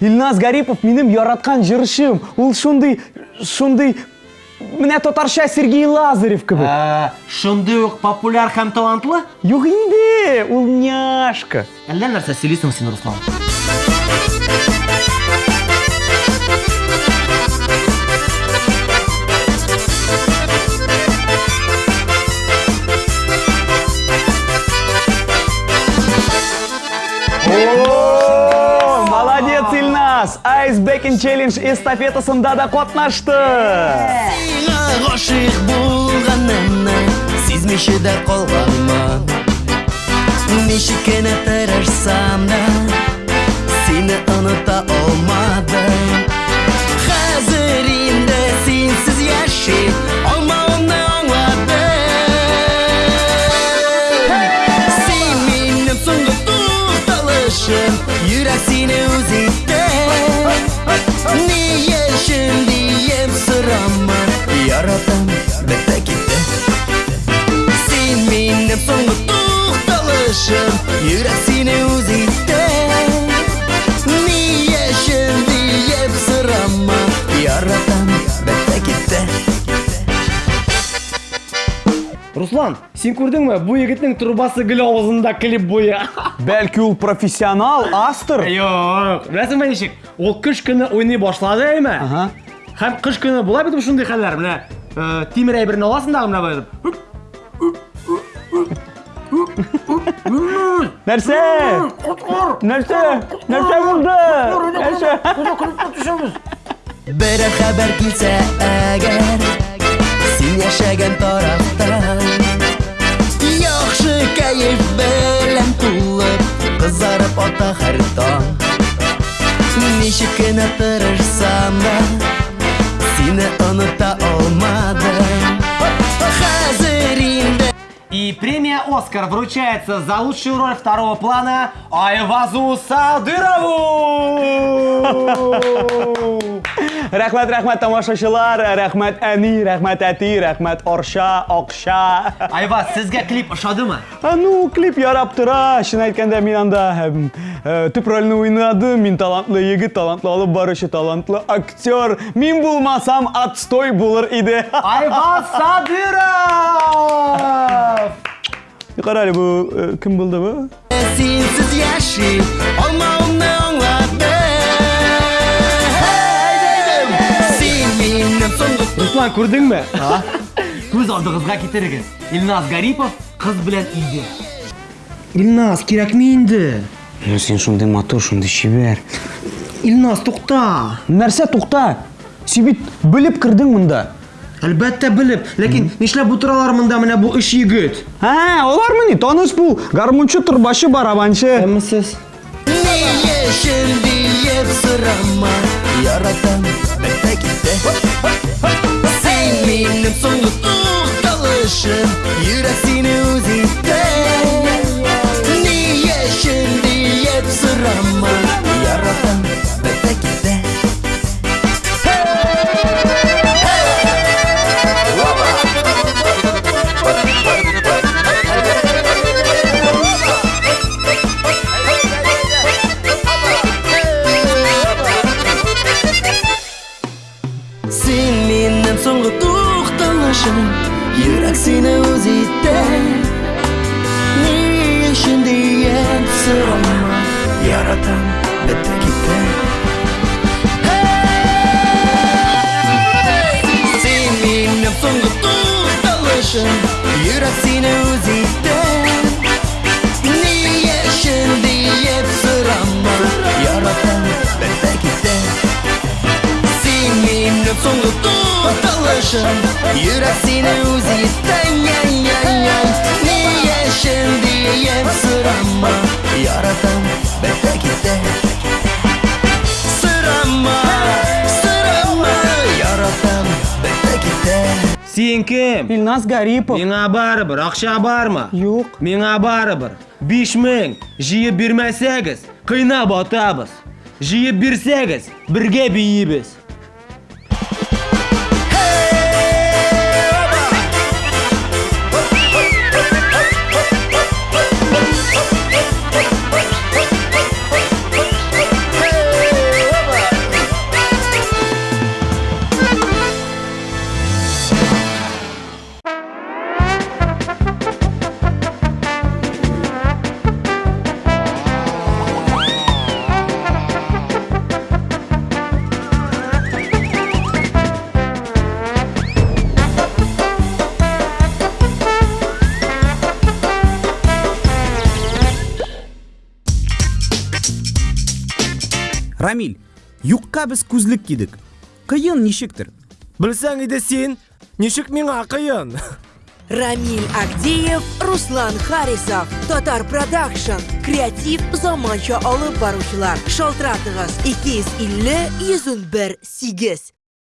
Илназ Гарипов менің яраткан жырышым. Ул шундый, шундый Менә татарча Сергей Лазарев кебек. Ә, шундый ук популяр һәм талантлы? Юк инде, ул няшка. Әллә нәрсә сөйлисең син, Руслан? Ice Baking Challenge эстафетасында да катнашты. Сиңа гашыйк булганымны сизмичә дә калганмын Ничек кенә тырышсам да сине оныта китте Руслан, син күрдеңме? Бу егетнең трубасы гел авызында клип буе. Бәлки ул профессионал, астыр. Юк, беләсеңме ничек? Ул кыш көне уйный башлады әйме? Ага. Һәм кыш көне була бит шундый хәлләр, менә э, тимер әйберне аласың да менә булып. Нәрсә? Нәрсә? Нәрсә булды? Нәрсә? Берәр хәбәр килсә әгәр Син яшәгән тарафта Яхшы кәеф белән тулып Кызарып ата һәр таң Ничек кенә тырышсам да Сине оныта алмадым Оскар вручается за лучшую роль второго плана Айвазу Садырову! рахмат рахмат tomoshachilar рахмат ani рахмат ati рахмат orsha oqsha ayvaz sizga klip ushadimi ну klip yarab tura chin aytganda men anda tub rolni o'ynadim men talantli yigit talantli olib boruvchi talantli aktyor men bo'lmasam отстой bo'lar edi ayvaz sadirov Бу э, кем булды бу? Синсез яши Алмавымны аңладым Син минем соңгы Руслан, күрдеңме? Күз алдыгызга китерегез. Илназ Гарипов кыз белән илде. Илназ, кирәкме инде? Ну, син шундый матур, шундый шибәр. Илназ, тукта. Нәрсә тукта? Син бит белеп кирдең монда. Әлбәттә белеп, ләкин нишләп бу торалар монда менә бу өч егет? Ха, олармы ни? Таныш бу. Гармунчы, турбашы, барабанчы. Әмисез. Ни яшен диеп сорама Яратам бетә китте Син минем соңгы тукталышым Йөрәк сине үз тукталышым Йөрәк сине үз итте Ни өчен диеп сорама Яратам бетә китте Син минем соңгы тукталышым Йөрәк сине үз итте минем соңгы тукталышым Йөрәк сине үз иттең Ни яшен диеп сорама Яратам бетә китте Сорама, сорама Яратам бетә китте Син кем? Илназ Гарипов. Миңа барыбер, акча бармы? Юк. Миңа барыбер. 5000 җыеп бирмәсәгез, кыйнап атабыз. Җыеп бирсәгез, бергә биебез. Рамиль юққа біз күзлік кидік қиын нишіктір Білсәң иде сен, нишек миңа кыйын? Рамиль Агдеев, Руслан Харисов, Татар Продакшн, креатив заманча алып баручылар. Шалтыратыгыз 250 101 8.